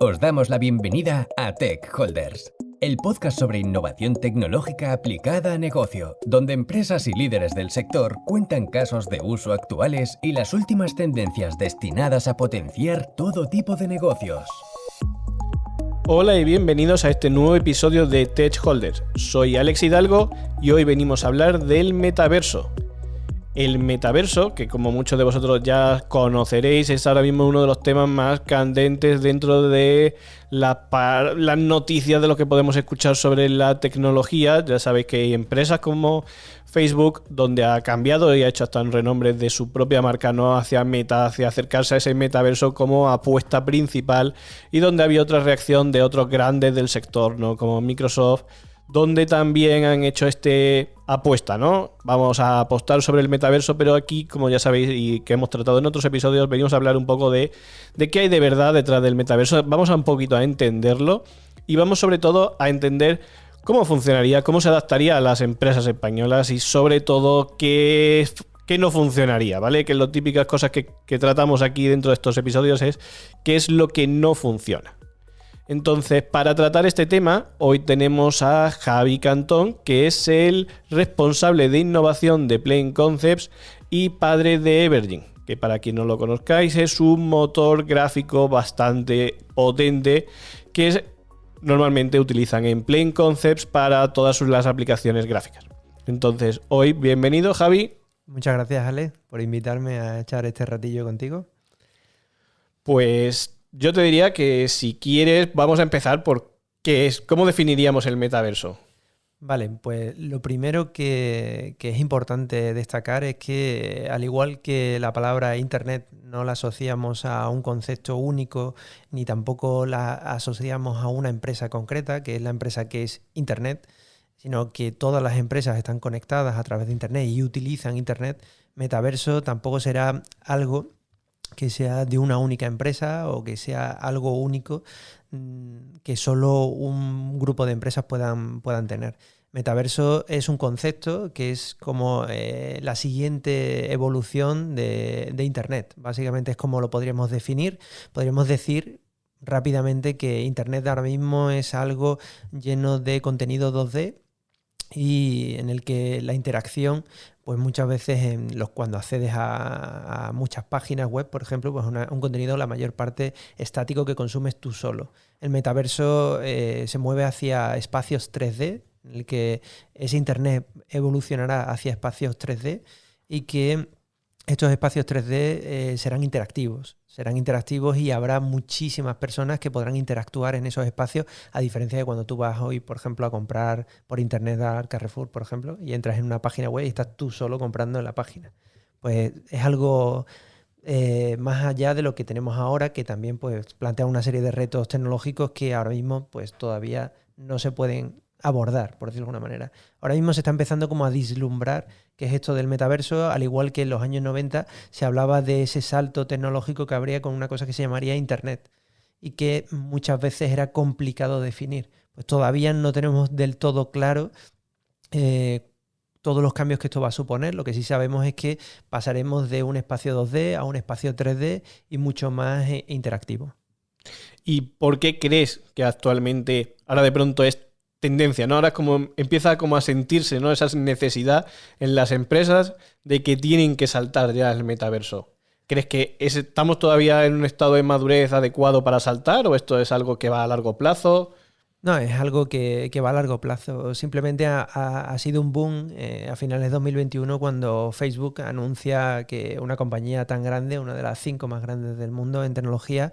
Os damos la bienvenida a Tech Holders, el podcast sobre innovación tecnológica aplicada a negocio, donde empresas y líderes del sector cuentan casos de uso actuales y las últimas tendencias destinadas a potenciar todo tipo de negocios. Hola y bienvenidos a este nuevo episodio de Tech Holders. Soy Alex Hidalgo y hoy venimos a hablar del metaverso. El metaverso, que como muchos de vosotros ya conoceréis, es ahora mismo uno de los temas más candentes dentro de las noticias de lo que podemos escuchar sobre la tecnología. Ya sabéis que hay empresas como Facebook, donde ha cambiado y ha hecho hasta un renombre de su propia marca, no hacia meta, hacia acercarse a ese metaverso como apuesta principal, y donde había otra reacción de otros grandes del sector, ¿no? Como Microsoft donde también han hecho este apuesta, ¿no? Vamos a apostar sobre el metaverso, pero aquí, como ya sabéis y que hemos tratado en otros episodios, venimos a hablar un poco de, de qué hay de verdad detrás del metaverso. Vamos a un poquito a entenderlo y vamos sobre todo a entender cómo funcionaría, cómo se adaptaría a las empresas españolas y sobre todo qué, no funcionaría, ¿vale? Que las típicas cosas que tratamos aquí dentro de estos episodios es qué es lo que no funciona. Entonces, para tratar este tema, hoy tenemos a Javi Cantón, que es el responsable de innovación de Plain Concepts y padre de Evergin, que para quien no lo conozcáis es un motor gráfico bastante potente que normalmente utilizan en Plain Concepts para todas las aplicaciones gráficas. Entonces, hoy, bienvenido Javi. Muchas gracias Ale por invitarme a echar este ratillo contigo. Pues yo te diría que si quieres, vamos a empezar por qué es, cómo definiríamos el metaverso. Vale, pues lo primero que, es importante destacar es que al igual que la palabra Internet no la asociamos a un concepto único, ni tampoco la asociamos a una empresa concreta, que es la empresa que es Internet, sino que todas las empresas están conectadas a través de Internet y utilizan Internet, metaverso tampoco será algo que sea de una única empresa o que sea algo único mm, que solo un grupo de empresas puedan, puedan tener. Metaverso es un concepto que es como eh, la siguiente evolución de, Internet. Básicamente es como lo podríamos definir. Podríamos decir rápidamente que Internet ahora mismo es algo lleno de contenido 2D y en el que la interacción pues muchas veces en los, cuando accedes a, muchas páginas web, por ejemplo, pues un contenido la mayor parte estático que consumes tú solo. El metaverso eh, se mueve hacia espacios 3D, en el que ese Internet evolucionará hacia espacios 3D y que estos espacios 3D eh, serán interactivos. Serán interactivos y habrá muchísimas personas que podrán interactuar en esos espacios, a diferencia de cuando tú vas hoy, por ejemplo, a comprar por internet al Carrefour, por ejemplo, y entras en una página web y estás tú solo comprando en la página. Pues es algo eh, más allá de lo que tenemos ahora, que también pues, plantea una serie de retos tecnológicos que ahora mismo pues, todavía no se pueden abordar, por decirlo de alguna manera. Ahora mismo se está empezando como a dislumbrar qué es esto del metaverso, al igual que en los años 90 se hablaba de ese salto tecnológico que habría con una cosa que se llamaría Internet y que muchas veces era complicado definir. Pues todavía no tenemos del todo claro eh, todos los cambios que esto va a suponer. Lo que sí sabemos es que pasaremos de un espacio 2D a un espacio 3D y mucho más eh, interactivo. ¿Y por qué crees que actualmente ahora de pronto es tendencia, ¿no? Ahora como empieza como a sentirse, ¿no? Esa necesidad en las empresas de que tienen que saltar ya el metaverso. ¿Crees que estamos todavía en un estado de madurez adecuado para saltar o esto es algo que va a largo plazo? No, es algo que, va a largo plazo. Simplemente ha, sido un boom eh, a finales de 2021 cuando Facebook anuncia que una compañía tan grande, una de las cinco más grandes del mundo en tecnología,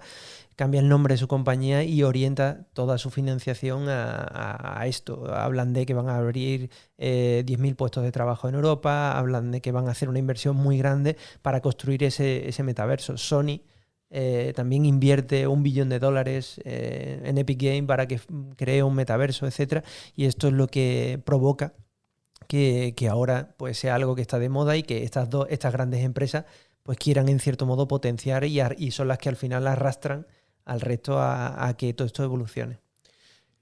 cambia el nombre de su compañía y orienta toda su financiación a, esto. Hablan de que van a abrir 10.000 eh, puestos de trabajo en Europa, hablan de que van a hacer una inversión muy grande para construir ese, metaverso. Sony eh, también invierte un billón de dólares eh, en Epic Game para que cree un metaverso, etc. Y esto es lo que provoca que, ahora pues, sea algo que está de moda y que estas, dos, estas grandes empresas pues quieran en cierto modo potenciar y son las que al final arrastran al resto a, que todo esto evolucione.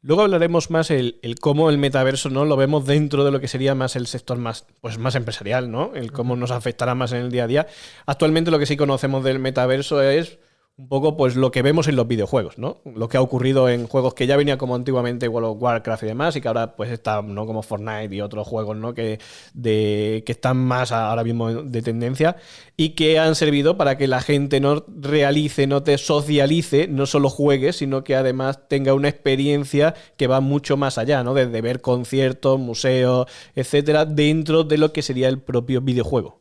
Luego hablaremos más el, cómo el metaverso no lo vemos dentro de lo que sería más el sector más, pues más empresarial, ¿no? El cómo nos afectará más en el día a día. Actualmente lo que sí conocemos del metaverso es un poco pues lo que vemos en los videojuegos, ¿no? Lo que ha ocurrido en juegos que ya venía como antiguamente World Warcraft y demás, y que ahora pues están, ¿no? Como Fortnite y otros juegos, ¿no? Que, de, que están más ahora mismo de tendencia y que han servido para que la gente no realice, no te socialice, no solo juegue, sino que además tenga una experiencia que va mucho más allá, ¿no? Desde ver conciertos, museos, etcétera, dentro de lo que sería el propio videojuego.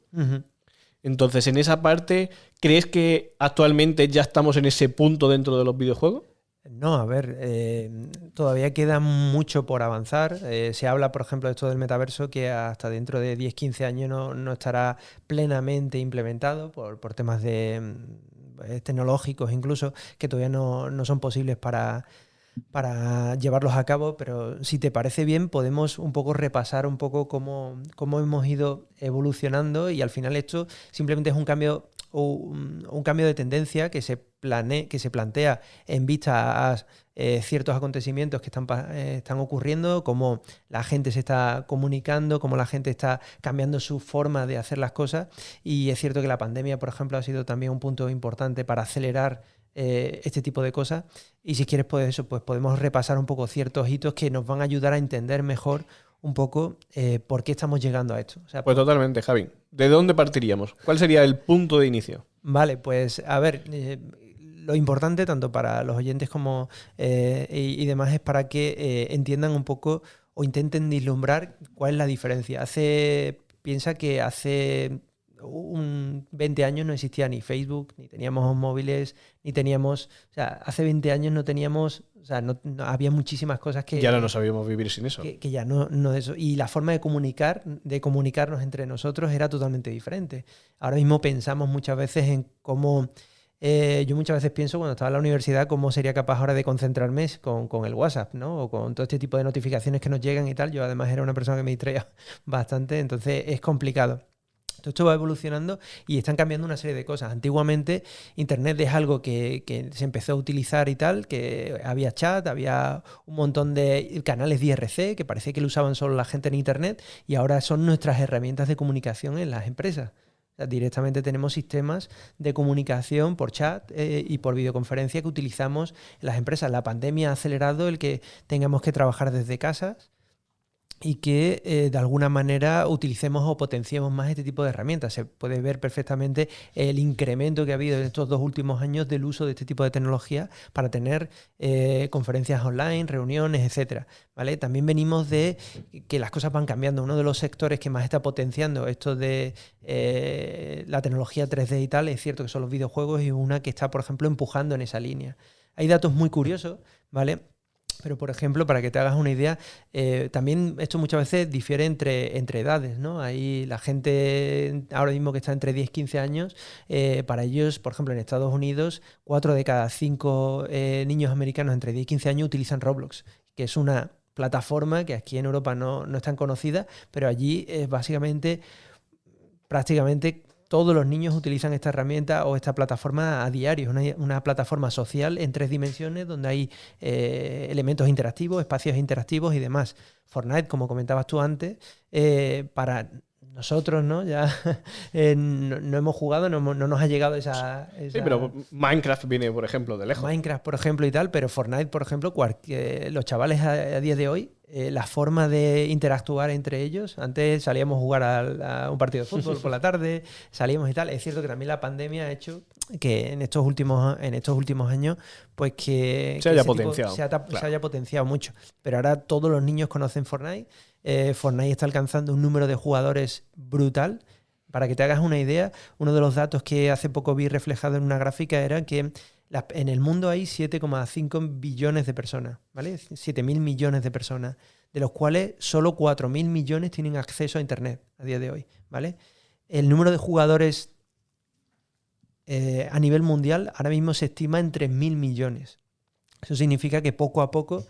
Entonces, en esa parte, ¿crees que actualmente ya estamos en ese punto dentro de los videojuegos? No, a ver, eh, todavía queda mucho por avanzar. Eh, se habla, por ejemplo, de esto del metaverso, que hasta dentro de 10-15 años no, estará plenamente implementado por, temas de, mm, tecnológicos incluso, que todavía no, no son posibles para, para llevarlos a cabo, pero si te parece bien, podemos un poco repasar un poco cómo, cómo hemos ido evolucionando y al final esto simplemente es un cambio, un, cambio de tendencia que se, plane, que se plantea en vista a eh, ciertos acontecimientos que están, eh, están ocurriendo, cómo la gente se está comunicando, cómo la gente está cambiando su forma de hacer las cosas. Y es cierto que la pandemia, por ejemplo, ha sido también un punto importante para acelerar eh, este tipo de cosas. Y si quieres, pues eso, pues podemos repasar un poco ciertos hitos que nos van a ayudar a entender mejor un poco eh, por qué estamos llegando a esto. pues totalmente, Javi. ¿De dónde partiríamos? ¿Cuál sería el punto de inicio? Vale, pues a ver, eh, lo importante tanto para los oyentes como y, demás es para que entiendan un poco o intenten vislumbrar cuál es la diferencia. Hace, piensa que hace un 20 años no existía ni Facebook, ni teníamos móviles, ni teníamos, o sea, hace 20 años no teníamos, o sea, no, había muchísimas cosas que... Ya no sabíamos vivir sin eso. Que, ya no, no eso. Y la forma de comunicar, de comunicarnos entre nosotros era totalmente diferente. Ahora mismo pensamos muchas veces en cómo... Eh, yo muchas veces pienso cuando estaba en la universidad cómo sería capaz ahora de concentrarme con, con, el WhatsApp, ¿no? O con todo este tipo de notificaciones que nos llegan y tal. Yo además era una persona que me distraía bastante, entonces es complicado. Todo esto va evolucionando y están cambiando una serie de cosas. Antiguamente Internet es algo que, se empezó a utilizar y tal, que había chat, había un montón de canales de IRC que parecía que lo usaban solo la gente en Internet y ahora son nuestras herramientas de comunicación en las empresas. directamente tenemos sistemas de comunicación por chat eh, y por videoconferencia que utilizamos en las empresas. La pandemia ha acelerado el que tengamos que trabajar desde casas y que eh, de alguna manera utilicemos o potenciemos más este tipo de herramientas. Se puede ver perfectamente el incremento que ha habido en estos dos últimos años del uso de este tipo de tecnología para tener eh, conferencias online, reuniones, etcétera. ¿vale? También venimos de que las cosas van cambiando. Uno de los sectores que más está potenciando esto de eh, la tecnología 3D y tal, es cierto que son los videojuegos y una que está, por ejemplo, empujando en esa línea. Hay datos muy curiosos, ¿vale? Pero, por ejemplo, para que te hagas una idea, eh, también esto muchas veces difiere entre, entre edades, ¿no? Ahí la gente ahora mismo que está entre 10 y 15 años, eh, para ellos, por ejemplo, en Estados Unidos, 4 de cada 5 eh, niños americanos entre 10 y 15 años utilizan Roblox, que es una plataforma que aquí en Europa no, no es tan conocida, pero allí es básicamente prácticamente todos los niños utilizan esta herramienta o esta plataforma a diario. Es una, plataforma social en tres dimensiones donde hay eh, elementos interactivos, espacios interactivos y demás. Fortnite, como comentabas tú antes, eh, para nosotros, ¿no? Ya eh, no, hemos jugado, no, nos ha llegado esa, Sí, pero Minecraft viene, por ejemplo, de lejos. Minecraft, por ejemplo, y tal, pero Fortnite, por ejemplo, los chavales a, día de hoy, eh, la forma de interactuar entre ellos, antes salíamos a jugar a, un partido de fútbol por la tarde, salíamos y tal. Es cierto que también la pandemia ha hecho que en estos últimos, en estos últimos años, pues que... Se haya potenciado. se haya potenciado mucho. Pero ahora todos los niños conocen Fortnite eh, Fortnite está alcanzando un número de jugadores brutal. Para que te hagas una idea, uno de los datos que hace poco vi reflejado en una gráfica era que en el mundo hay 7,5 billones de personas, ¿vale? 7.000 millones de personas, de los cuales solo 4.000 millones tienen acceso a Internet a día de hoy, ¿vale? El número de jugadores eh, a nivel mundial ahora mismo se estima en 3.000 millones. Eso significa que poco a poco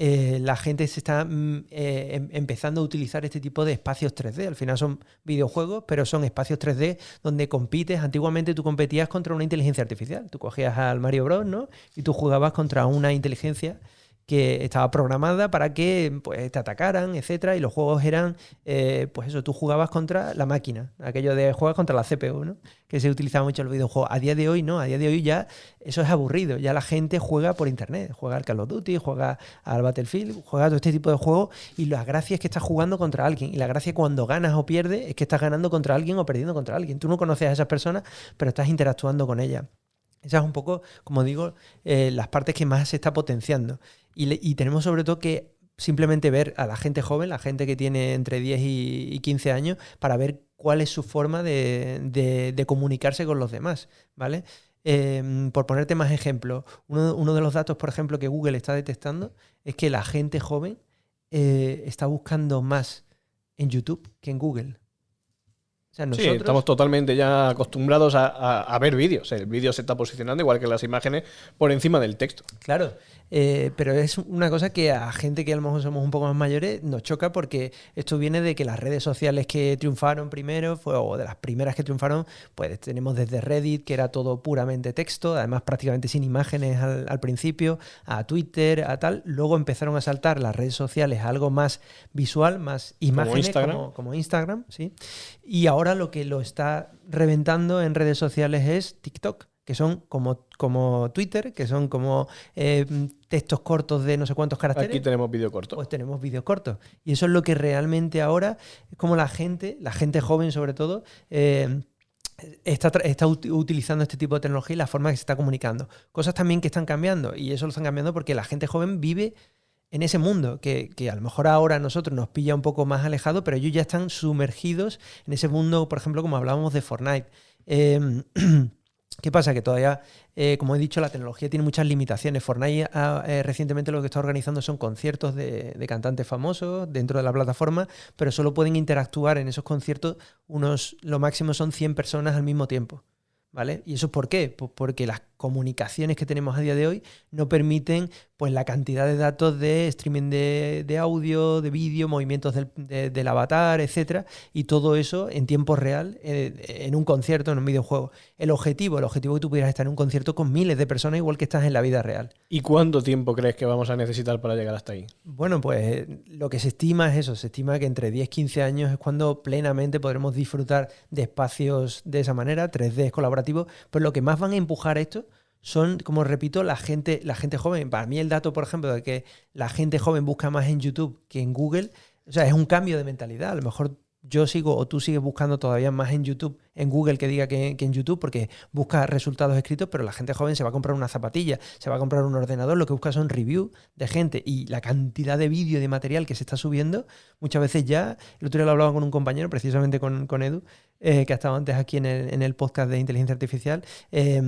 eh, la gente se está mm, eh, em, empezando a utilizar este tipo de espacios 3D. Al final son videojuegos, pero son espacios 3D donde compites. Antiguamente tú competías contra una inteligencia artificial. Tú cogías al Mario Bros, ¿no? Y tú jugabas contra una inteligencia que estaba programada para que pues, te atacaran, etcétera, y los juegos eran, eh, pues eso, tú jugabas contra la máquina, aquello de juegas contra la CPU, ¿no? Que se utilizaba mucho en los videojuegos. A día de hoy no, a día de hoy ya eso es aburrido, ya la gente juega por internet, juega al Call of Duty, juega al Battlefield, juega todo este tipo de juegos y la gracia es que estás jugando contra alguien y la gracia cuando ganas o pierdes es que estás ganando contra alguien o perdiendo contra alguien. Tú no conoces a esas personas, pero estás interactuando con ellas. Esas es un poco, como digo, eh, las partes que más se está potenciando. Y, tenemos sobre todo que simplemente ver a la gente joven, la gente que tiene entre 10 y, 15 años, para ver cuál es su forma de, comunicarse con los demás, ¿vale? Em, por ponerte más ejemplos, uno, de los datos, por ejemplo, que Google está detectando es que la gente joven eh, está buscando más en YouTube que en Google sí, estamos totalmente ya acostumbrados a, ver vídeos. El vídeo se está posicionando, igual que las imágenes, por encima del texto. Claro, eh, pero es una cosa que a gente que a lo mejor somos un poco más mayores nos choca porque esto viene de que las redes sociales que triunfaron primero, fue, o de las primeras que triunfaron, pues tenemos desde Reddit, que era todo puramente texto, además prácticamente sin imágenes al, principio, a Twitter, a tal. Luego empezaron a saltar las redes sociales a algo más visual, más imágenes, como como Instagram ¿sí? Y ahora lo que lo está reventando en redes sociales es TikTok que son como, como Twitter, que son como eh, textos cortos de no sé cuántos caracteres. Aquí tenemos vídeo corto. Pues tenemos vídeos cortos. Y eso es lo que realmente ahora es como la gente, la gente joven sobre todo, eh, está, está utilizando este tipo de tecnología y la forma que se está comunicando. Cosas también que están cambiando, y eso lo están cambiando porque la gente joven vive en ese mundo, que, que, a lo mejor ahora a nosotros nos pilla un poco más alejado, pero ellos ya están sumergidos en ese mundo, por ejemplo, como hablábamos de Fortnite. Eh, ¿Qué pasa? Que todavía, eh, como he dicho, la tecnología tiene muchas limitaciones. Fortnite eh, recientemente lo que está organizando son conciertos de, cantantes famosos dentro de la plataforma, pero solo pueden interactuar en esos conciertos unos, lo máximo son 100 personas al mismo tiempo. ¿Vale? ¿Y eso por qué? Pues porque las comunicaciones que tenemos a día de hoy no permiten pues la cantidad de datos de streaming de, audio, de vídeo, movimientos del, avatar, etcétera, y todo eso en tiempo real, eh, en un concierto, en un videojuego. El objetivo, el objetivo es que tú pudieras estar en un concierto con miles de personas igual que estás en la vida real. ¿Y cuánto tiempo crees que vamos a necesitar para llegar hasta ahí? Bueno, pues lo que se estima es eso, se estima que entre 10 y 15 años es cuando plenamente podremos disfrutar de espacios de esa manera, 3D colaborativos, pero lo que más van a empujar esto son, como repito, la gente, la gente joven. Para mí el dato, por ejemplo, de que la gente joven busca más en YouTube que en Google, o sea, es un cambio de mentalidad. A lo mejor yo sigo o tú sigues buscando todavía más en YouTube, en Google que diga que, en YouTube, porque busca resultados escritos, pero la gente joven se va a comprar una zapatilla, se va a comprar un ordenador, lo que busca son reviews de gente y la cantidad de vídeo y de material que se está subiendo, muchas veces ya, el otro día lo hablaba con un compañero, precisamente con, con Edu, eh, que ha estado antes aquí en el, en el podcast de inteligencia artificial, eh,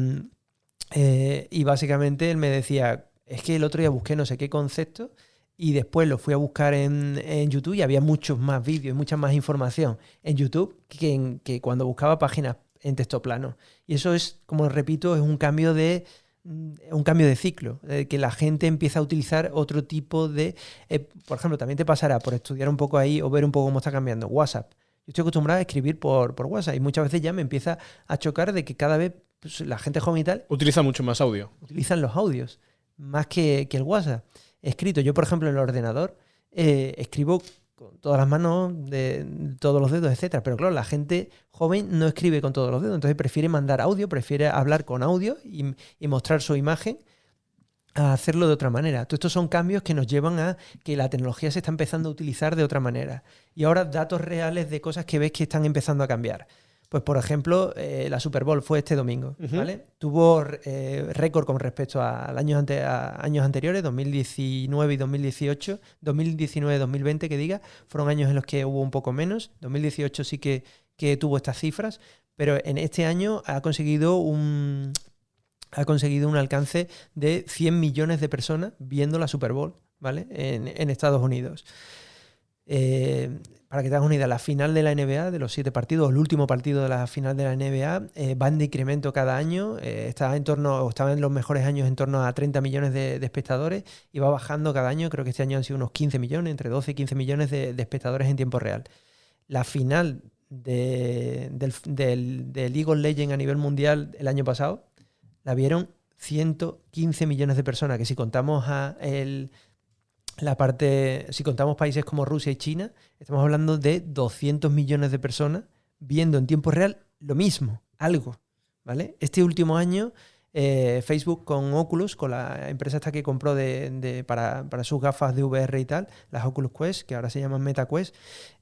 eh, y básicamente él me decía, es que el otro día busqué no sé qué concepto y después lo fui a buscar en, YouTube y había muchos más vídeos y mucha más información en YouTube que, que cuando buscaba páginas en texto plano. Y eso es, como repito, es un cambio de mm, un cambio de ciclo, que la gente empieza a utilizar otro tipo de... Eh, por ejemplo, también te pasará por estudiar un poco ahí o ver un poco cómo está cambiando WhatsApp. Yo estoy acostumbrado a escribir por, por WhatsApp y muchas veces ya me empieza a chocar de que cada vez pues, la gente joven y tal... Utiliza mucho más audio. Utilizan los audios, más que, el WhatsApp. Escrito, yo por ejemplo en el ordenador eh, escribo con todas las manos, de todos los dedos, etcétera. Pero claro, la gente joven no escribe con todos los dedos, entonces prefiere mandar audio, prefiere hablar con audio y, y mostrar su imagen a hacerlo de otra manera. Todos estos son cambios que nos llevan a que la tecnología se está empezando a utilizar de otra manera. Y ahora datos reales de cosas que ves que están empezando a cambiar. Pues, por ejemplo, eh, la Super Bowl fue este domingo, ¿vale? Tuvo eh, récord con respecto a, años, años anteriores, 2019 y 2018. 2019-2020, que diga, fueron años en los que hubo un poco menos. 2018 sí que, que tuvo estas cifras, pero en este año ha conseguido un, ha conseguido un alcance de 100 millones de personas viendo la Super Bowl, ¿vale? En, en Estados Unidos. Eh, para que te hagas una idea, la final de la NBA, de los siete partidos, el último partido de la final de la NBA, eh, va en decremento cada año, eh, está en torno, estaba en los mejores años en torno a 30 millones de, espectadores y va bajando cada año, creo que este año han sido unos 15 millones, entre 12 y 15 millones de, espectadores en tiempo real. La final del, del, del League a nivel mundial el año pasado, la vieron 115 millones de personas, que si contamos a el la parte, si contamos países como Rusia y China, estamos hablando de 200 millones de personas viendo en tiempo real lo mismo, algo. ¿vale? Este último año, eh, Facebook con Oculus, con la empresa esta que compró de, para, sus gafas de VR y tal, las Oculus Quest, que ahora se llaman MetaQuest,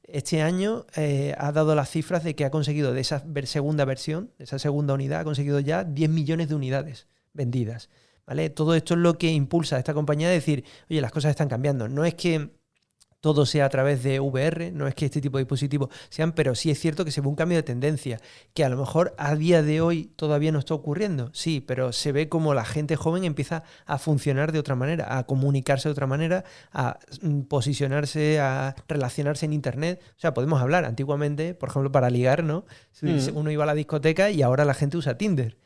este año eh, ha dado las cifras de que ha conseguido de esa segunda versión, de esa segunda unidad, ha conseguido ya 10 millones de unidades vendidas. ¿Vale? Todo esto es lo que impulsa a esta compañía a decir, oye, las cosas están cambiando. No es que todo sea a través de VR, no es que este tipo de dispositivos sean, pero sí es cierto que se ve un cambio de tendencia, que a lo mejor a día de hoy todavía no está ocurriendo, sí, pero se ve como la gente joven empieza a funcionar de otra manera, a comunicarse de otra manera, a mm, posicionarse, a relacionarse en Internet. O sea, podemos hablar antiguamente, por ejemplo, para ligar, ¿no? Mm. Uno iba a la discoteca y ahora la gente usa Tinder.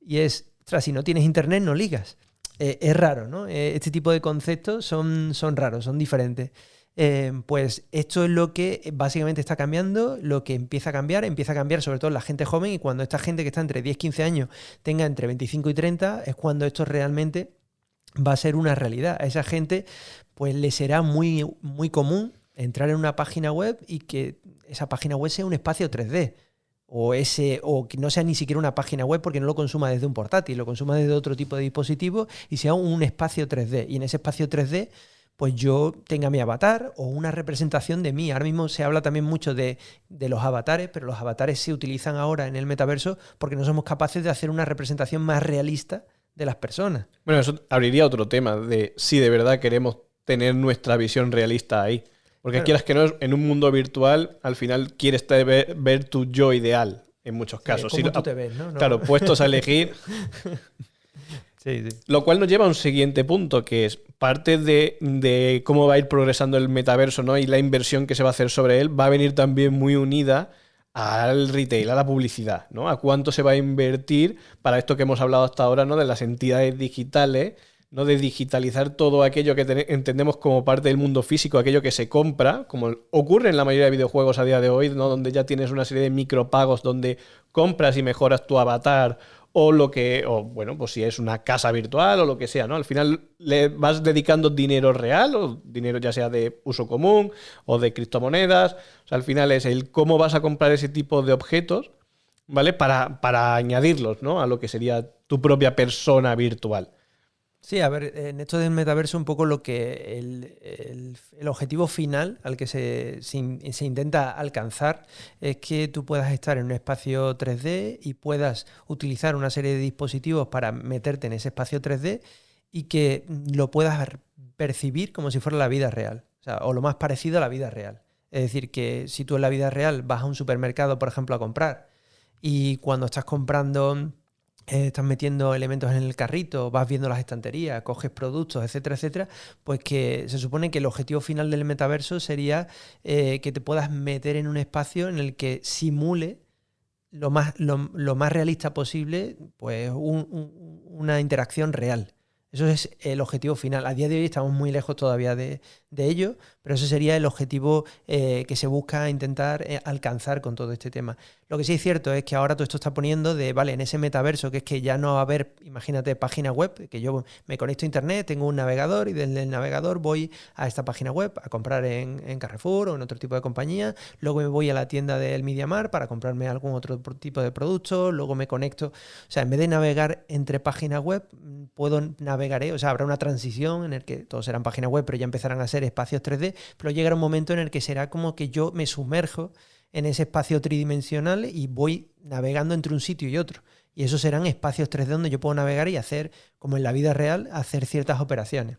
Y es, ostras, si no tienes Internet no ligas. Eh, es raro, ¿no? Eh, este tipo de conceptos son, son raros, son diferentes. Em, pues esto es lo que básicamente está cambiando, lo que empieza a cambiar, empieza a cambiar sobre todo la gente joven y cuando esta gente que está entre 10 y 15 años tenga entre 25 y 30 es cuando esto realmente va a ser una realidad. A esa gente pues le será muy, muy común entrar en una página web y que esa página web sea un espacio 3D o ese o que no sea ni siquiera una página web porque no lo consuma desde un portátil, lo consuma desde otro tipo de dispositivo y sea un espacio 3D. Y en ese espacio 3D pues yo tenga mi avatar o una representación de mí. Ahora mismo se habla también mucho de, los avatares, pero los avatares se utilizan ahora en el metaverso porque no somos capaces de hacer una representación más realista de las personas. Bueno, eso abriría otro tema de si de verdad queremos tener nuestra visión realista ahí. Porque quieras que no, en un mundo virtual, al final quieres ver, tu yo ideal, en muchos casos. Sí, tú te ves, ¿no? Claro, puestos a elegir. Lo cual nos lleva a un siguiente punto, que es parte de, cómo va a ir progresando el metaverso ¿no? y la inversión que se va a hacer sobre él, va a venir también muy unida al retail, a la publicidad, ¿no? A cuánto se va a invertir para esto que hemos hablado hasta ahora, ¿no? De las entidades digitales, ¿no? De digitalizar todo aquello que entendemos como parte del mundo físico, aquello que se compra, como ocurre en la mayoría de videojuegos a día de hoy, ¿no? Donde ya tienes una serie de micropagos donde compras y mejoras tu avatar o lo que, o bueno, pues si es una casa virtual o lo que sea, ¿no? Al final le vas dedicando dinero real o dinero ya sea de uso común o de criptomonedas. Al final es el cómo vas a comprar ese tipo de objetos, ¿vale? Para, para añadirlos, ¿no? A lo que sería tu propia persona virtual. Sí, a ver, en esto del metaverso un poco lo que el, objetivo final al que se, intenta alcanzar es que tú puedas estar en un espacio 3D y puedas utilizar una serie de dispositivos para meterte en ese espacio 3D y que lo puedas percibir como si fuera la vida real, o, sea, o lo más parecido a la vida real. Es decir, que si tú en la vida real vas a un supermercado, por ejemplo, a comprar y cuando estás comprando estás metiendo elementos en el carrito, vas viendo las estanterías, coges productos, etcétera, etcétera, pues que se supone que el objetivo final del metaverso sería eh, que te puedas meter en un espacio en el que simule lo más, lo, más realista posible, pues una interacción real. Eso es el objetivo final. A día de hoy estamos muy lejos todavía de, ello, pero ese sería el objetivo eh, que se busca intentar alcanzar con todo este tema. Lo que sí es cierto es que ahora todo esto está poniendo de, vale, en ese metaverso, que es que ya no va a haber, imagínate, página web, que yo me conecto a internet, tengo un navegador y desde el navegador voy a esta página web a comprar en, Carrefour o en otro tipo de compañía, luego me voy a la tienda del MediaMar para comprarme algún otro tipo de producto, luego me conecto, o sea, en vez de navegar entre páginas web, puedo navegar, o sea, habrá una transición en el que todos serán páginas web, pero ya empezarán a ser espacios 3D, pero llegará un momento en el que será como que yo me sumerjo en ese espacio tridimensional y voy navegando entre un sitio y otro. Y esos serán espacios 3D donde yo puedo navegar y hacer, como en la vida real, hacer ciertas operaciones.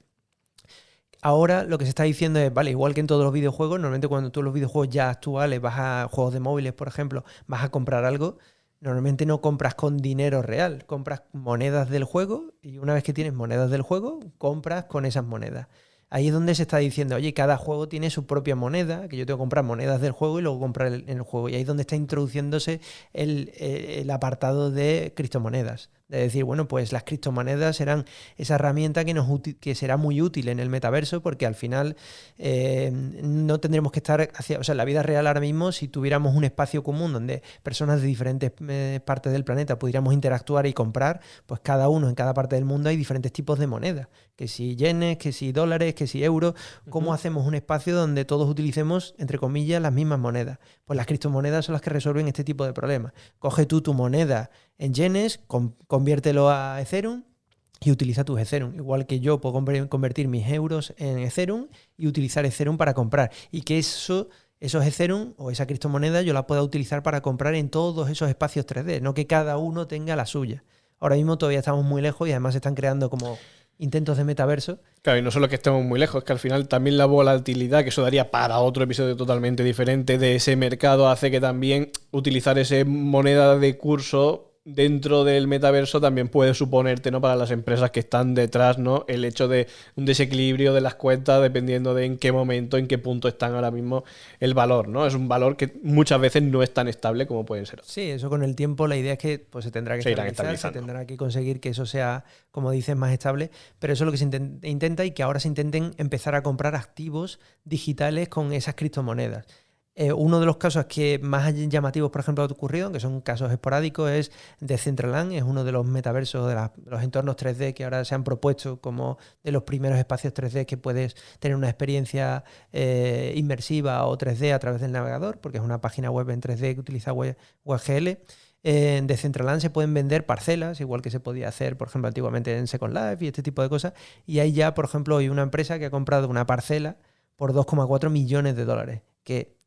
Ahora lo que se está diciendo es, vale, igual que en todos los videojuegos, normalmente cuando tú los videojuegos ya actuales vas a juegos de móviles, por ejemplo, vas a comprar algo, normalmente no compras con dinero real, compras monedas del juego y una vez que tienes monedas del juego, compras con esas monedas. Ahí es donde se está diciendo, oye, cada juego tiene su propia moneda, que yo tengo que comprar monedas del juego y luego comprar en el juego. Y ahí es donde está introduciéndose el, apartado de criptomonedas, de decir, bueno, pues las criptomonedas serán esa herramienta que, nos que será muy útil en el metaverso porque al final eh, no tendremos que estar hacia, o sea, en la vida real ahora mismo, si tuviéramos un espacio común donde personas de diferentes eh, partes del planeta pudiéramos interactuar y comprar, pues cada uno en cada parte del mundo hay diferentes tipos de monedas, que si yenes, que si dólares, que si euros, ¿cómo hacemos un espacio donde todos utilicemos, entre comillas, las mismas monedas? Pues las criptomonedas son las que resuelven este tipo de problemas. Coge tú tu moneda en yenes, conviértelo a Ethereum y utiliza tus Ethereum. Igual que yo puedo convertir mis euros en Ethereum y utilizar Ethereum para comprar. Y que eso, esos Ethereum o esa criptomoneda yo la pueda utilizar para comprar en todos esos espacios 3D, no que cada uno tenga la suya. Ahora mismo todavía estamos muy lejos y además se están creando como intentos de metaverso. Claro, y no solo que estemos muy lejos, es que al final también la volatilidad, que eso daría para otro episodio totalmente diferente de ese mercado, hace que también utilizar esa moneda de curso dentro del metaverso también puede suponerte, ¿no? Para las empresas que están detrás, ¿no? El hecho de un desequilibrio de las cuentas dependiendo de en qué momento, en qué punto están ahora mismo el valor, ¿no? Es un valor que muchas veces no es tan estable como pueden ser. Sí, eso con el tiempo la idea es que pues, se tendrá que estabilizar, se tendrá que conseguir que eso sea, como dices, más estable, pero eso es lo que se intenta y que ahora se intenten empezar a comprar activos digitales con esas criptomonedas. Eh, uno de los casos que más llamativos, por ejemplo, ha ocurrido, que son casos esporádicos, es Decentraland, es uno de los metaversos, de los entornos 3D que ahora se han propuesto como de los primeros espacios 3D que puedes tener una experiencia eh, inmersiva o 3D a través del navegador, porque es una página web en 3D que utiliza WebGL. En Decentraland se pueden vender parcelas, igual que se podía hacer, por ejemplo, antiguamente en Second Life y este tipo de cosas. Y hay ya, por ejemplo, hoy una empresa que ha comprado una parcela por 2,4 millones de dólares, que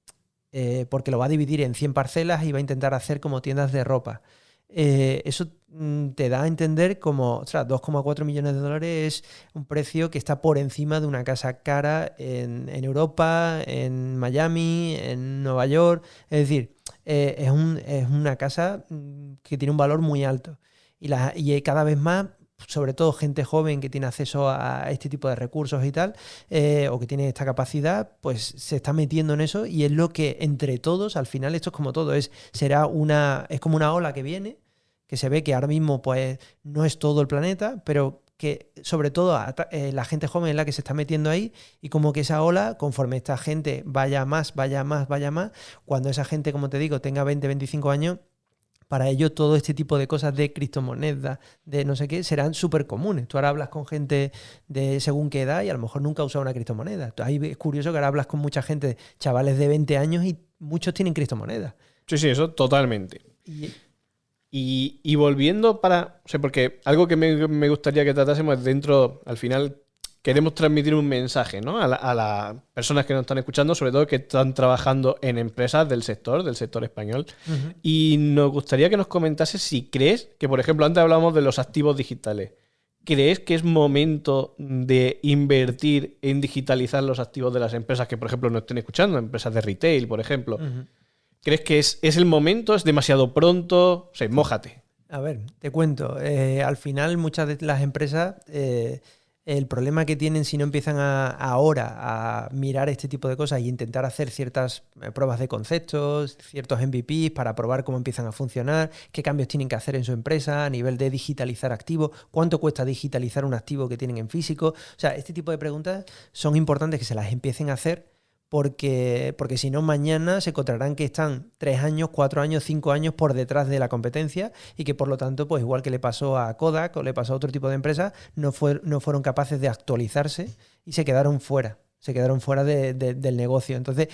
eh, porque lo va a dividir en 100 parcelas y va a intentar hacer como tiendas de ropa. Eh, eso mm, te da a entender como, ostras, 2,4 millones de dólares es un precio que está por encima de una casa cara en, Europa, en Miami, en Nueva York. Es decir, eh, es, una casa mm, que tiene un valor muy alto. Y, y cada vez más sobre todo gente joven que tiene acceso a este tipo de recursos y tal, eh, o que tiene esta capacidad, pues se está metiendo en eso y es lo que entre todos, al final esto es como todo, es, será una, es como una ola que viene, que se ve que ahora mismo pues no es todo el planeta, pero que sobre todo eh, la gente joven es la que se está metiendo ahí y como que esa ola, conforme esta gente vaya más, vaya más, vaya más, cuando esa gente, como te digo, tenga 20, 25 años, para ellos todo este tipo de cosas de criptomonedas, de no sé qué, serán súper comunes. Tú ahora hablas con gente de según qué edad y a lo mejor nunca ha usado una criptomoneda. Ahí es curioso que ahora hablas con mucha gente, chavales de 20 años y muchos tienen criptomonedas. Sí, sí, eso totalmente. Y, volviendo para. O sea, porque algo que me, me gustaría que tratásemos dentro, al final, queremos transmitir un mensaje ¿no? a, las personas que nos están escuchando, sobre todo que están trabajando en empresas del sector, del sector español. Y nos gustaría que nos comentase si crees que, por ejemplo, antes hablábamos de los activos digitales. ¿Crees que es momento de invertir en digitalizar los activos de las empresas que, por ejemplo, nos estén escuchando, empresas de retail, por ejemplo? ¿Crees que es, el momento? ¿Es demasiado pronto? O sea, mójate. A ver, te cuento. Eh, al final, muchas de las empresas eh, el problema que tienen si no empiezan ahora a mirar este tipo de cosas y intentar hacer ciertas eh, pruebas de conceptos, ciertos MVPs para probar cómo empiezan a funcionar, qué cambios tienen que hacer en su empresa a nivel de digitalizar activos, cuánto cuesta digitalizar un activo que tienen en físico. O sea, este tipo de preguntas son importantes que se las empiecen a hacer porque, porque si no, mañana se encontrarán que están tres años, cuatro años, cinco años por detrás de la competencia y que por lo tanto, pues igual que le pasó a Kodak o le pasó a otro tipo de empresas, no, fue, no fueron capaces de actualizarse y se quedaron fuera, se quedaron fuera del negocio. Entonces,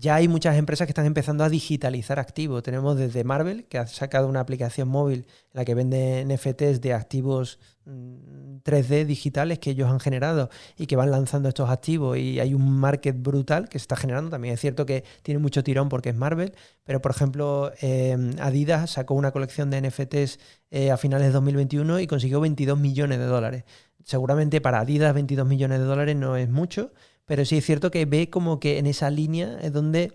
ya hay muchas empresas que están empezando a digitalizar activos. Tenemos desde Marvel, que ha sacado una aplicación móvil en la que vende NFTs de activos 3D mm, digitales que ellos han generado y que van lanzando estos activos y hay un market brutal que se está generando. También es cierto que tiene mucho tirón porque es Marvel, pero por ejemplo em, Adidas sacó una colección de NFTs eh, a finales de 2021 y consiguió 22 millones de dólares. Seguramente para Adidas 22 millones de dólares no es mucho, pero sí es cierto que ve como que en esa línea es donde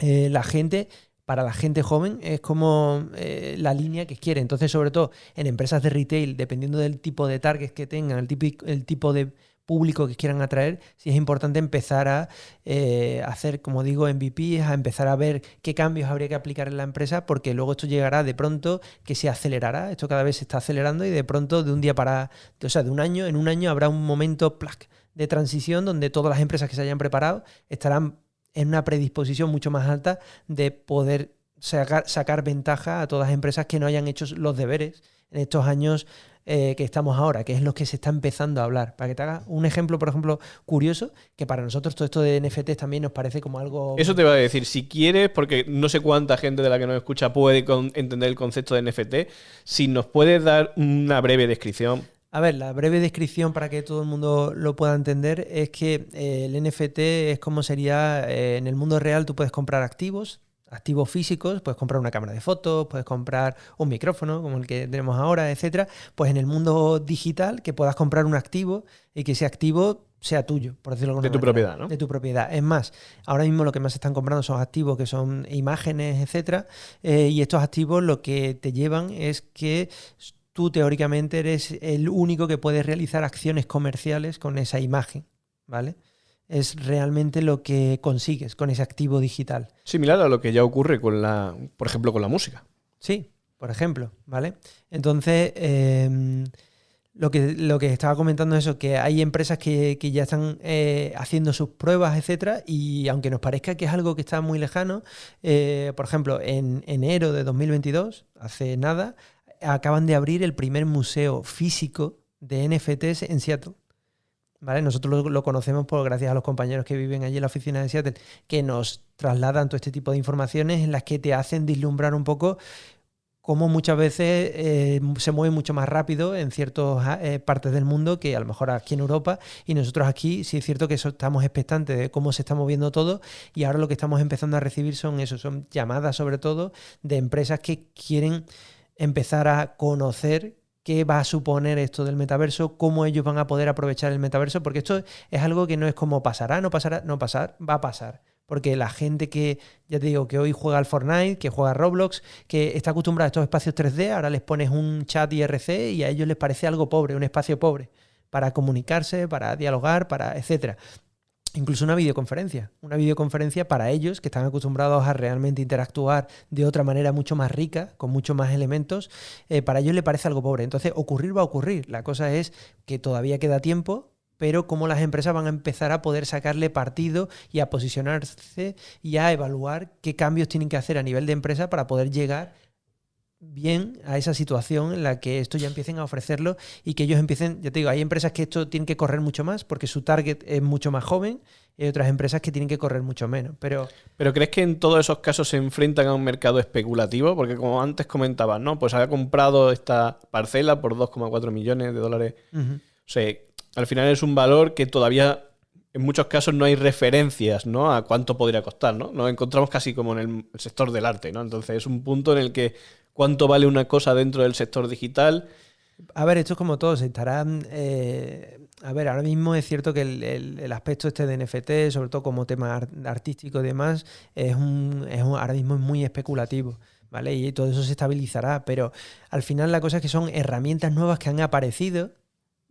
eh, la gente, para la gente joven, es como eh, la línea que quiere. Entonces, sobre todo en empresas de retail, dependiendo del tipo de targets que tengan, el tipo, el tipo de público que quieran atraer, sí es importante empezar a eh, hacer, como digo, MVPs, a empezar a ver qué cambios habría que aplicar en la empresa, porque luego esto llegará de pronto que se acelerará. Esto cada vez se está acelerando y de pronto de un día para, o sea, de un año, en un año habrá un momento plac, de transición donde todas las empresas que se hayan preparado estarán en una predisposición mucho más alta de poder sacar, ventaja a todas las empresas que no hayan hecho los deberes en estos años eh, que estamos ahora, que es lo que se está empezando a hablar. Para que te haga un ejemplo, por ejemplo, curioso, que para nosotros todo esto de NFTs también nos parece como algo... Eso te va a decir, si quieres, porque no sé cuánta gente de la que nos escucha puede entender el concepto de NFT, si nos puedes dar una breve descripción. A ver, la breve descripción para que todo el mundo lo pueda entender es que eh, el NFT es como sería, eh, en el mundo real tú puedes comprar activos, activos físicos, puedes comprar una cámara de fotos, puedes comprar un micrófono como el que tenemos ahora, etcétera. Pues en el mundo digital que puedas comprar un activo y que ese activo sea tuyo, por decirlo de tu propiedad, ¿no? De tu propiedad. Es más, ahora mismo lo que más están comprando son activos que son imágenes, etcétera, eh, y estos activos lo que te llevan es que tú teóricamente eres el único que puede realizar acciones comerciales con esa imagen, ¿vale? es realmente lo que consigues con ese activo digital. Similar a lo que ya ocurre con la, por ejemplo, con la música. Sí, por ejemplo, ¿vale? Entonces, em, lo, que, lo que estaba comentando es eso, que hay empresas que, ya están eh, haciendo sus pruebas, etcétera, y aunque nos parezca que es algo que está muy lejano, eh, por ejemplo, en enero de 2022, hace nada, acaban de abrir el primer museo físico de NFTs en Seattle. Nosotros lo, conocemos por gracias a los compañeros que viven allí en la oficina de Seattle, que nos trasladan todo este tipo de informaciones en las que te hacen vislumbrar un poco cómo muchas veces eh, se mueve mucho más rápido en ciertas eh, partes del mundo que a lo mejor aquí en Europa y nosotros aquí sí es cierto que estamos expectantes de cómo se está moviendo todo y ahora lo que estamos empezando a recibir son eso, son llamadas sobre todo de empresas que quieren empezar a conocer qué va a suponer esto del metaverso, cómo ellos van a poder aprovechar el metaverso, porque esto es algo que no es como pasará, no pasará, no pasar, va a pasar. Porque la gente que, ya te digo, que hoy juega al Fortnite, que juega a Roblox, que está acostumbrada a estos espacios 3D, ahora les pones un chat IRC y a ellos les parece algo pobre, un espacio pobre, para comunicarse, para dialogar, para etcétera incluso una videoconferencia. Una videoconferencia para ellos, que están acostumbrados a realmente interactuar de otra manera mucho más rica, con mucho más elementos, eh, para ellos le parece algo pobre. Entonces, ocurrir va a ocurrir. La cosa es que todavía queda tiempo, pero cómo las empresas van a empezar a poder sacarle partido y a posicionarse y a evaluar qué cambios tienen que hacer a nivel de empresa para poder llegar bien a esa situación en la que esto ya empiecen a ofrecerlo y que ellos empiecen, ya te digo, hay empresas que esto tienen que correr mucho más porque su target es mucho más joven y hay otras empresas que tienen que correr mucho menos. Pero, pero ¿crees que en todos esos casos se enfrentan a un mercado especulativo? Porque como antes comentabas, ¿no? Pues había comprado esta parcela por 2,4 millones de dólares. O sea, al final es un valor que todavía en muchos casos no hay referencias ¿no? a cuánto podría costar, ¿no? Nos encontramos casi como en el sector del arte, ¿no? Entonces es un punto en el que cuánto vale una cosa dentro del sector digital. A ver, esto es como todo, se. Eh, a ver, ahora mismo es cierto que el, aspecto este de NFT, sobre todo como tema artístico y demás, es un, es ahora mismo es muy especulativo. ¿Vale? Y todo eso se estabilizará, pero al final la cosa es que son herramientas nuevas que han aparecido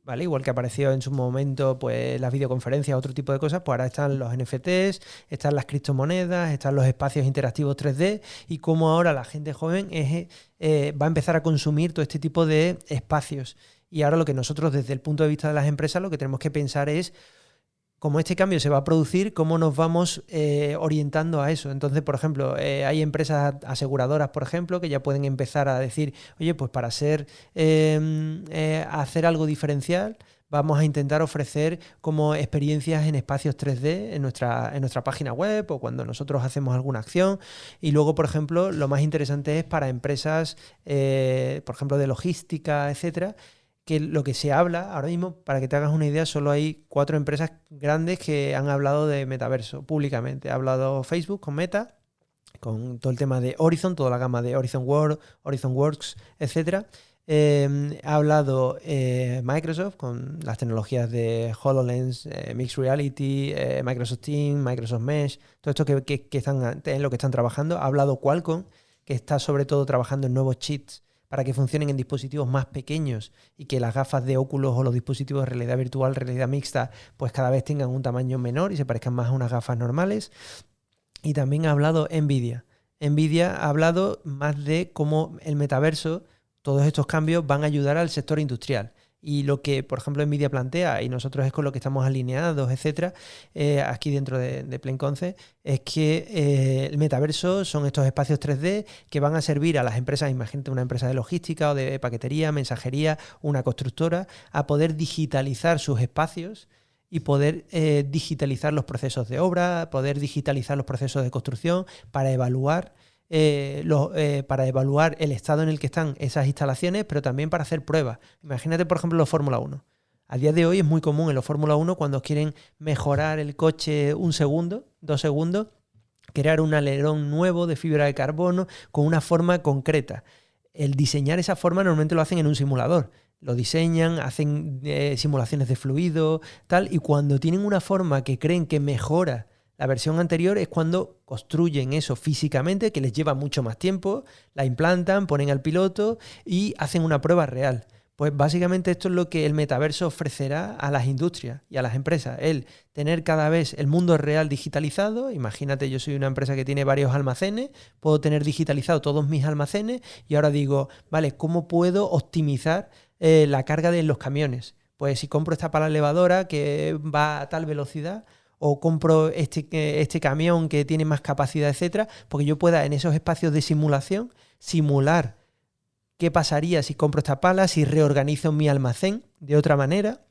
¿vale? Igual que apareció en su momento pues las videoconferencias, otro tipo de cosas, pues ahora están los NFTs, están las criptomonedas, están los espacios interactivos 3D y cómo ahora la gente joven es, eh, va a empezar a consumir todo este tipo de espacios. Y ahora lo que nosotros desde el punto de vista de las empresas lo que tenemos que pensar es como este cambio se va a producir, cómo nos vamos eh, orientando a eso. Entonces, por ejemplo, eh, hay empresas aseguradoras, por ejemplo, que ya pueden empezar a decir, oye, pues para hacer, em, eh, hacer algo diferencial, vamos a intentar ofrecer como experiencias en espacios 3D en nuestra, en nuestra página web o cuando nosotros hacemos alguna acción. Y luego, por ejemplo, lo más interesante es para empresas, por ejemplo, de logística, etcétera, que lo que se habla ahora mismo, para que te hagas una idea, solo hay cuatro empresas grandes que han hablado de metaverso públicamente. Ha hablado Facebook con Meta, con todo el tema de Horizon, toda la gama de Horizon World, Horizon Works, etc. Em, ha hablado eh, Microsoft con las tecnologías de HoloLens, eh, Mixed Reality, eh, Microsoft Teams, Microsoft Mesh, todo esto que, están en lo que están trabajando. Ha hablado Qualcomm, que está sobre todo trabajando en nuevos chips para que funcionen en dispositivos más pequeños y que las gafas de óculos o los dispositivos de realidad virtual, realidad mixta, pues cada vez tengan un tamaño menor y se parezcan más a unas gafas normales. Y también ha hablado Nvidia. Nvidia ha hablado más de cómo el metaverso, todos estos cambios van a ayudar al sector industrial. Y lo que, por ejemplo, Nvidia plantea, y nosotros es con lo que estamos alineados, etcétera, eh, aquí dentro de, de Plenconce, es que eh, el metaverso son estos espacios 3D que van a servir a las empresas, imagínate una empresa de logística o de paquetería, mensajería, una constructora, a poder digitalizar sus espacios y poder eh, digitalizar los procesos de obra, poder digitalizar los procesos de construcción para evaluar eh, eh, para evaluar el estado en el que están esas instalaciones, pero también para hacer pruebas. Imagínate, por ejemplo, los Fórmula 1. A día de hoy es muy común en los Fórmula 1 cuando quieren mejorar el coche un segundo, dos segundos, crear un alerón nuevo de fibra de carbono con una forma concreta. El diseñar esa forma normalmente lo hacen en un simulador. Lo diseñan, hacen eh, simulaciones de fluido, tal, y cuando tienen una forma que creen que mejora la versión anterior es cuando construyen eso físicamente, que les lleva mucho más tiempo, la implantan, ponen al piloto y hacen una prueba real. Pues básicamente esto es lo que el metaverso ofrecerá a las industrias y a las empresas. El tener cada vez el mundo real digitalizado. Imagínate, yo soy una empresa que tiene varios almacenes, puedo tener digitalizado todos mis almacenes y ahora digo, vale, ¿cómo puedo optimizar eh, la carga de los camiones? Pues si compro esta pala elevadora que va a tal velocidad, o compro este, este camión que tiene más capacidad, etcétera, porque yo pueda en esos espacios de simulación simular qué pasaría si compro esta pala, si reorganizo mi almacén de otra manera,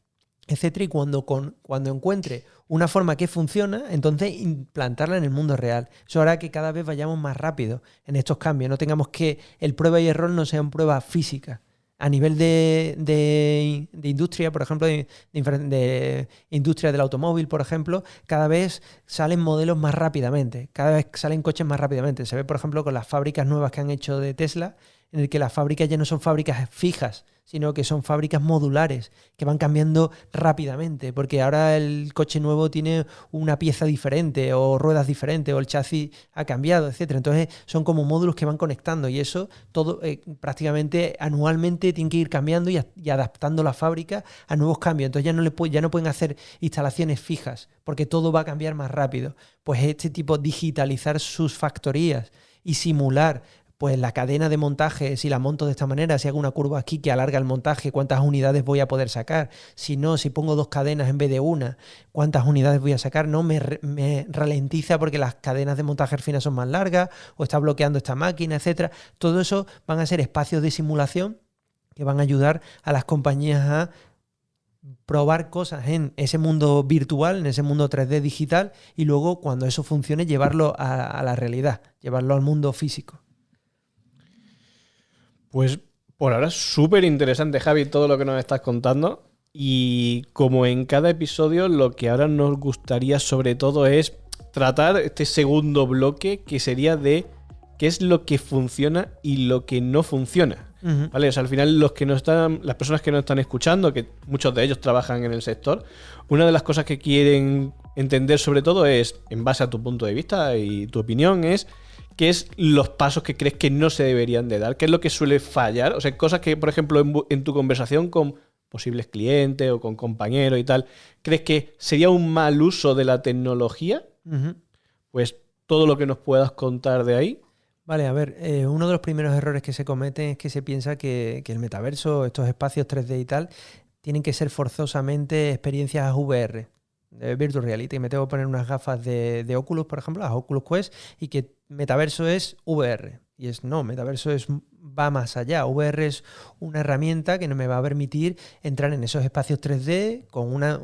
etcétera, y cuando, con, cuando encuentre una forma que funciona, entonces implantarla en el mundo real. Eso hará que cada vez vayamos más rápido en estos cambios, no tengamos que el prueba y error no sean pruebas físicas a nivel de, industria, por ejemplo, de, industria del automóvil, por ejemplo, cada vez salen modelos más rápidamente, cada vez salen coches más rápidamente. Se ve, por ejemplo, con las fábricas nuevas que han hecho de Tesla, en el que las fábricas ya no son fábricas fijas, sino que son fábricas modulares que van cambiando rápidamente, porque ahora el coche nuevo tiene una pieza diferente o ruedas diferentes o el chasis ha cambiado, etcétera. Entonces son como módulos que van conectando y eso todo eh, prácticamente anualmente tiene que ir cambiando y, adaptando la fábrica a nuevos cambios. Entonces ya no, ya no pueden hacer instalaciones fijas porque todo va a cambiar más rápido. Pues este tipo, digitalizar sus factorías y simular pues la cadena de montaje, si la monto de esta manera, si hago una curva aquí que alarga el montaje, cuántas unidades voy a poder sacar. Si no, si pongo dos cadenas en vez de una, cuántas unidades voy a sacar. No me, ralentiza porque las cadenas de montaje al final son más largas o está bloqueando esta máquina, etcétera. Todo eso van a ser espacios de simulación que van a ayudar a las compañías a probar cosas en ese mundo virtual, en ese mundo 3D digital, y luego cuando eso funcione, llevarlo a la realidad, llevarlo al mundo físico. Pues por ahora es súper interesante, Javi, todo lo que nos estás contando. Y como en cada episodio, lo que ahora nos gustaría sobre todo es tratar este segundo bloque que sería de qué es lo que funciona y lo que no funciona. ¿Vale? O sea, al final los que no están, las personas que no están escuchando, que muchos de ellos trabajan en el sector, una de las cosas que quieren entender sobre todo es, en base a tu punto de vista y tu opinión, es ¿qué es los pasos que crees que no se deberían de dar? ¿Qué es lo que suele fallar? O sea, cosas que, por ejemplo, en, tu conversación con posibles clientes o con compañeros y tal, ¿crees que sería un mal uso de la tecnología? Pues todo lo que nos puedas contar de ahí. Vale, a ver, eh, uno de los primeros errores que se cometen es que se piensa que, que el metaverso, estos espacios 3D y tal, tienen que ser forzosamente experiencias VR de Virtual Reality. Me tengo que poner unas gafas de, de, Oculus, por ejemplo, las Oculus Quest, y que metaverso es VR. Y es no, metaverso es, va más allá. VR es una herramienta que me va a permitir entrar en esos espacios 3D con una,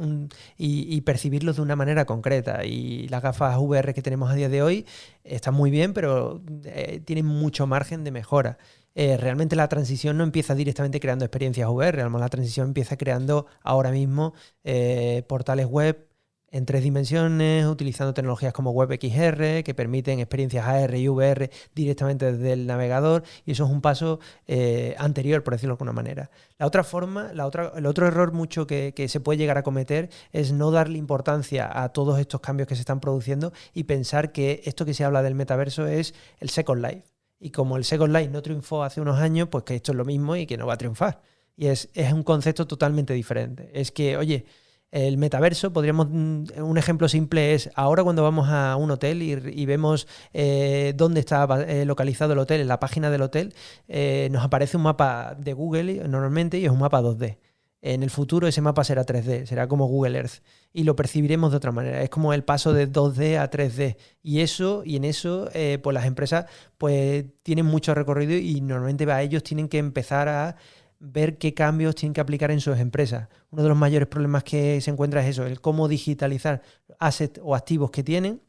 y, percibirlos de una manera concreta. Y las gafas VR que tenemos a día de hoy están muy bien, pero eh, tienen mucho margen de mejora. Eh, realmente la transición no empieza directamente creando experiencias VR, la transición empieza creando ahora mismo eh, portales web en tres dimensiones, utilizando tecnologías como WebXR, que permiten experiencias AR y VR directamente desde el navegador, y eso es un paso eh, anterior, por decirlo de alguna manera. La otra forma, la otra, el otro error mucho que, se puede llegar a cometer es no darle importancia a todos estos cambios que se están produciendo y pensar que esto que se habla del metaverso es el Second Life Y como el Second Life no triunfó hace unos años, pues que esto es lo mismo y que no va a triunfar. Y es, es un concepto totalmente diferente. Es que, oye, el metaverso, podríamos, mm, un ejemplo simple es ahora cuando vamos a un hotel y, vemos eh, dónde está eh, localizado el hotel, en la página del hotel, eh, nos aparece un mapa de Google normalmente y es un mapa 2D. En el futuro ese mapa será 3D, será como Google Earth y lo percibiremos de otra manera. Es como el paso de 2D a 3D y eso y en eso pues las empresas pues tienen mucho recorrido y normalmente a ellos tienen que empezar a ver qué cambios tienen que aplicar en sus empresas. Uno de los mayores problemas que se encuentra es eso, el cómo digitalizar assets o activos que tienen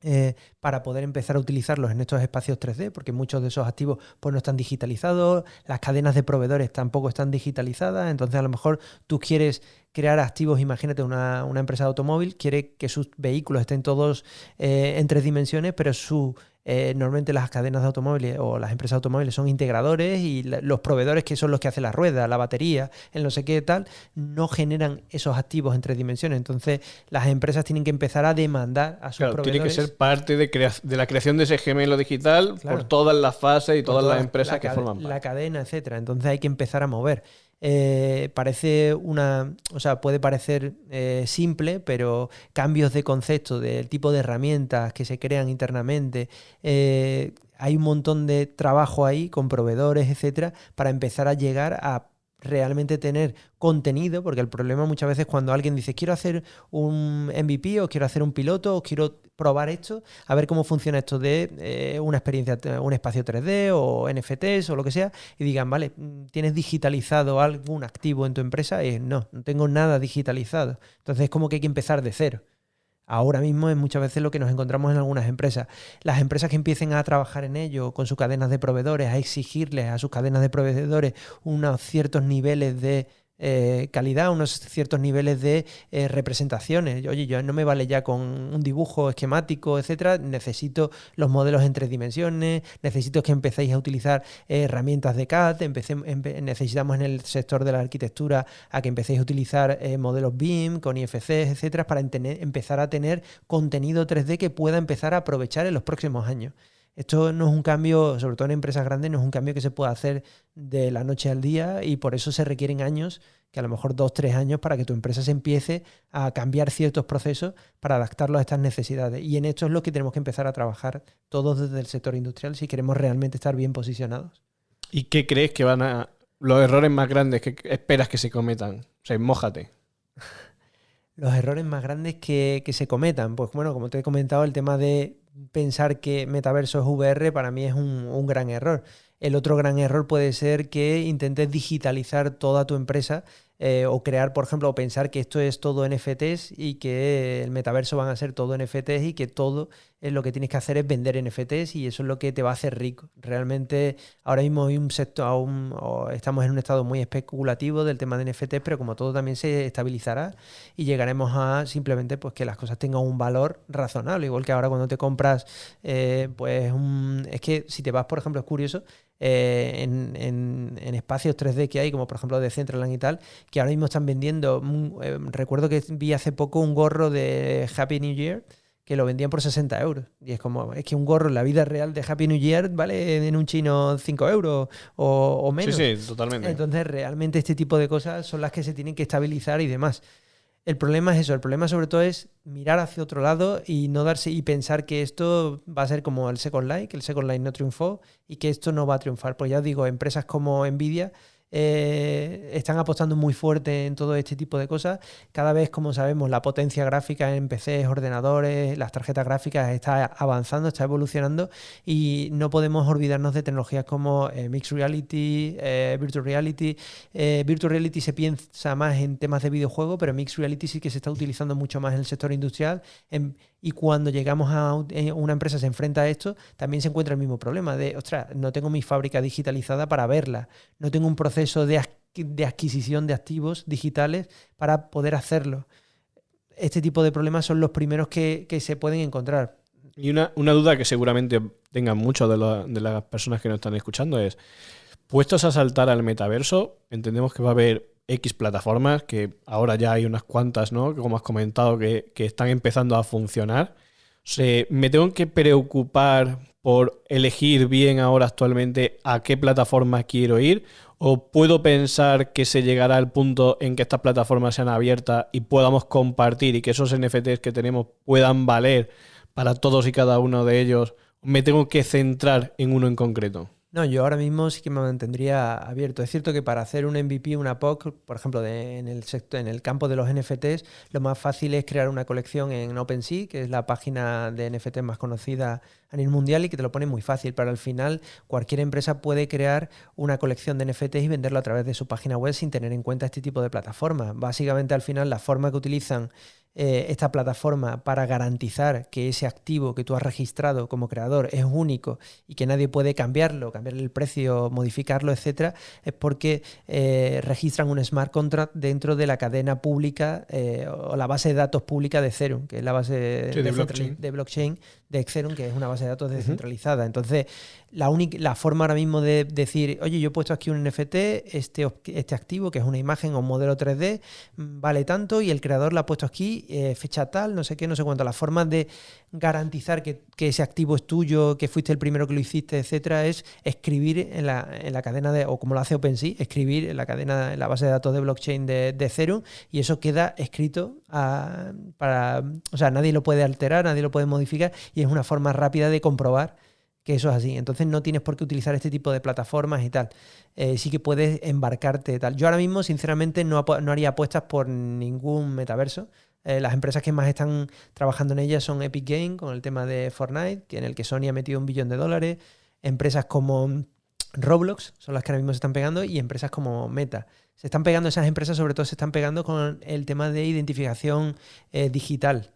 eh, para poder empezar a utilizarlos en estos espacios 3D, porque muchos de esos activos pues, no están digitalizados, las cadenas de proveedores tampoco están digitalizadas, entonces a lo mejor tú quieres crear activos, imagínate una, empresa de automóvil, quiere que sus vehículos estén todos eh, en tres dimensiones, pero su eh, normalmente las cadenas de automóviles o las empresas de automóviles son integradores y los proveedores que son los que hacen la rueda, la batería, el no sé qué tal, no generan esos activos en tres dimensiones. Entonces las empresas tienen que empezar a demandar a sus claro, Tiene que ser parte de, de, la creación de ese gemelo digital por todas las fases y todas, las empresas que forman parte. La cadena, etcétera. Entonces hay que empezar a mover. Eh, parece una, o sea, puede parecer eh, simple, pero cambios de concepto, del tipo de herramientas que se crean internamente, eh, hay un montón de trabajo ahí con proveedores, etcétera, para empezar a llegar a realmente tener contenido, porque el problema muchas veces cuando alguien dice quiero hacer un MVP o quiero hacer un piloto o quiero probar esto, a ver cómo funciona esto de eh, una experiencia, un espacio 3D o NFTs o lo que sea, y digan, vale, ¿tienes digitalizado algún activo en tu empresa? Y no, no tengo nada digitalizado. Entonces es como que hay que empezar de cero ahora mismo es muchas veces lo que nos encontramos en algunas empresas. Las empresas que empiecen a trabajar en ello con sus cadenas de proveedores, a exigirles a sus cadenas de proveedores unos ciertos niveles de eh, calidad, unos ciertos niveles de eh, representaciones. Oye, yo no me vale ya con un dibujo esquemático, etcétera. Necesito los modelos en tres dimensiones, necesito que empecéis a utilizar eh, herramientas de CAD, necesitamos en el sector de la arquitectura a que empecéis a utilizar modelos BIM con IFCs, etcétera, para empezar a tener contenido 3D que pueda empezar a aprovechar en los próximos años. Esto no es un cambio, sobre todo en empresas grandes, no es un cambio que se pueda hacer de la noche al día y por eso se requieren años, que a lo mejor dos, tres años, para que tu empresa se empiece a cambiar ciertos procesos para adaptarlos a estas necesidades. Y en esto es lo que tenemos que empezar a trabajar todos desde el sector industrial si queremos realmente estar bien posicionados. ¿Y qué crees que van a... los errores más grandes que esperas que se cometan? O sea, mójate. los errores más grandes que, que, se cometan. Pues bueno, como te he comentado, el tema de pensar que metaverso es VR para mí es un, gran error. El otro gran error puede ser que intentes digitalizar toda tu empresa eh, o crear, por ejemplo, o pensar que esto es todo NFTs y que el metaverso van a ser todo NFTs y que todo es lo que tienes que hacer es vender NFTs y eso es lo que te va a hacer rico. Realmente ahora mismo hay un sector, aún, estamos en un estado muy especulativo del tema de NFTs, pero como todo también se estabilizará y llegaremos a simplemente pues que las cosas tengan un valor razonable, igual que ahora cuando te compras, eh, pues un, es que si te vas, por ejemplo, es curioso, eh, en, espacios 3D que hay, como por ejemplo de Centraland y tal, que ahora mismo están vendiendo. Eh, recuerdo que vi hace poco un gorro de Happy New Year que lo vendían por 60 euros. Y es como, es que un gorro en la vida real de Happy New Year vale en un chino 5 euros o, o menos. Sí, sí, totalmente. Entonces, realmente este tipo de cosas son las que se tienen que estabilizar y demás. El problema es eso, el problema sobre todo es mirar hacia otro lado y no darse y pensar que esto va a ser como el Second Life, que el Second Life no triunfó y que esto no va a triunfar. Pues ya os digo, empresas como Nvidia eh, están apostando muy fuerte en todo este tipo de cosas. Cada vez, como sabemos, la potencia gráfica en PCs, ordenadores, las tarjetas gráficas está avanzando, está evolucionando y no podemos olvidarnos de tecnologías como eh, Mixed Reality, eh, Virtual Reality. Virtual Reality se piensa más en temas de videojuego, pero Mixed Reality sí que se está utilizando mucho más en el sector industrial. Y cuando llegamos a una empresa se enfrenta a esto, también se encuentra el mismo problema de, ostras, no tengo mi fábrica digitalizada para verla, no tengo un proceso de, adquisición de activos digitales para poder hacerlo. Este tipo de problemas son los primeros que, se pueden encontrar. Y una, duda que seguramente tengan muchas de, las personas que nos están escuchando es, puestos a saltar al metaverso, entendemos que va a haber X plataformas, que ahora ya hay unas cuantas, ¿no? Como has comentado, que, están empezando a funcionar. O ¿Me tengo que preocupar por elegir bien ahora actualmente a qué plataforma quiero ir? ¿O puedo pensar que se llegará al punto en que estas plataformas sean abiertas y podamos compartir y que esos NFTs que tenemos puedan valer para todos y cada uno de ellos? ¿Me tengo que centrar en uno en concreto? No, yo ahora mismo sí que me mantendría abierto. Es cierto que para hacer un MVP, una POC, por ejemplo, en, el sector, en el campo de los NFTs, lo más fácil es crear una colección en OpenSea, que es la página de NFT más conocida a nivel mundial y que te lo pone muy fácil. Pero al final, cualquier empresa puede crear una colección de NFTs y venderlo a través de su página web sin tener en cuenta este tipo de plataformas. Básicamente, al final, la forma que utilizan eh, esta plataforma para garantizar que ese activo que tú has registrado como creador es único y que nadie puede cambiarlo, cambiarle el precio, modificarlo, etcétera, es porque eh, registran un smart contract dentro de la cadena pública eh, o la base de datos pública de Ethereum, que es la base de, blockchain. de blockchain de Ethereum, que es una base de datos descentralizada. Entonces, la, única, la forma ahora mismo de decir, oye, yo he puesto aquí un NFT, este, este activo, que es una imagen o un modelo 3D, mm, vale tanto y el creador la ha puesto aquí, eh, fecha tal, no sé qué, no sé cuánto. La forma de garantizar que, ese activo es tuyo, que fuiste el primero que lo hiciste, etcétera, es escribir en la, en la cadena de, o como lo hace OpenSea, escribir en la cadena, en la base de datos de blockchain de, de Ethereum y eso queda escrito para, o sea, nadie lo puede alterar, nadie lo puede modificar y es una forma rápida de comprobar que eso es así. Entonces no tienes por qué utilizar este tipo de plataformas y tal. Eh, sí que puedes embarcarte tal. Yo ahora mismo, sinceramente, no, haría apuestas por ningún metaverso. Eh, las empresas que más están trabajando en ellas son Epic Games, con el tema de Fortnite, que en el que Sony ha metido un billón de dólares. Empresas como Roblox son las que ahora mismo se están pegando y empresas como Meta. Se están pegando esas empresas, sobre todo se están pegando con el tema de identificación eh, digital,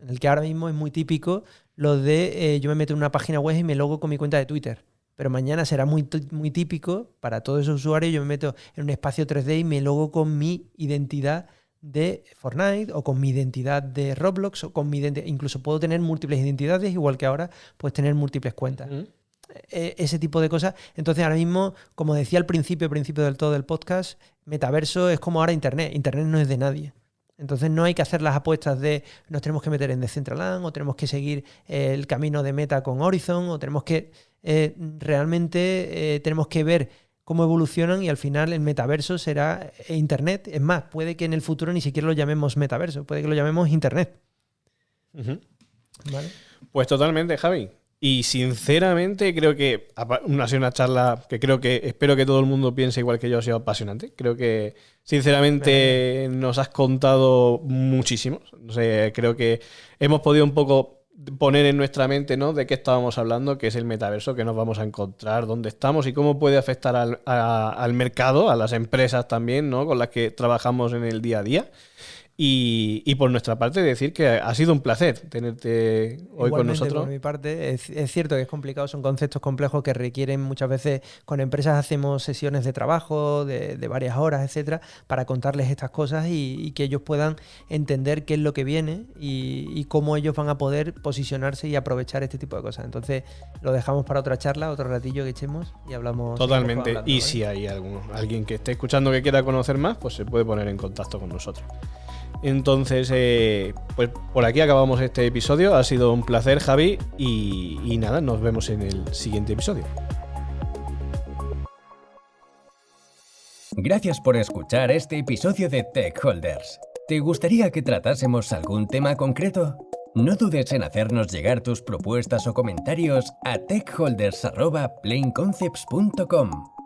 en el que ahora mismo es muy típico lo de eh, yo me meto en una página web y me logo con mi cuenta de Twitter. Pero mañana será muy, muy típico para todos esos usuarios, yo me meto en un espacio 3D y me logo con mi identidad de Fortnite o con mi identidad de Roblox o con mi identidad, incluso puedo tener múltiples identidades, igual que ahora puedes tener múltiples cuentas. E, ese tipo de cosas. Entonces ahora mismo, como decía al principio, principio del todo del podcast, metaverso es como ahora Internet. Internet no es de nadie. Entonces no hay que hacer las apuestas de nos tenemos que meter en Decentraland o tenemos que seguir el camino de meta con Horizon o tenemos que eh, realmente eh, tenemos que ver cómo evolucionan y al final el metaverso será Internet. Es más, puede que en el futuro ni siquiera lo llamemos metaverso, puede que lo llamemos Internet. Pues totalmente, Javi. Y sinceramente creo que ha sido una charla que creo que espero que todo el mundo piense igual que yo ha sido apasionante. Creo que sinceramente nos has contado muchísimo. No sé, creo que hemos podido un poco poner en nuestra mente ¿no? de qué estábamos hablando, que es el metaverso, que nos vamos a encontrar, dónde estamos y cómo puede afectar al, al mercado, a las empresas también, ¿no? con las que trabajamos en el día a día. Y, por nuestra parte decir que ha sido un placer tenerte hoy con nosotros. Por mi parte, es, cierto que es complicado, son conceptos complejos que requieren muchas veces, con empresas hacemos sesiones de trabajo de, varias horas, etcétera, para contarles estas cosas y, que ellos puedan entender qué es lo que viene y, cómo ellos van a poder posicionarse y aprovechar este tipo de cosas. Entonces, lo dejamos para otra charla, otro ratillo que echemos y hablamos. Totalmente. y si hay alguien que esté escuchando que quiera conocer más, pues se puede poner en contacto con nosotros. Entonces, eh, pues por aquí acabamos este episodio. Ha sido un placer, Javi. Y, y nada, nos vemos en el siguiente episodio. Gracias por escuchar este episodio de Tech Holders. ¿Te gustaría que tratásemos algún tema concreto? No dudes en hacernos llegar tus propuestas o comentarios a techholders.planeconcepts.com.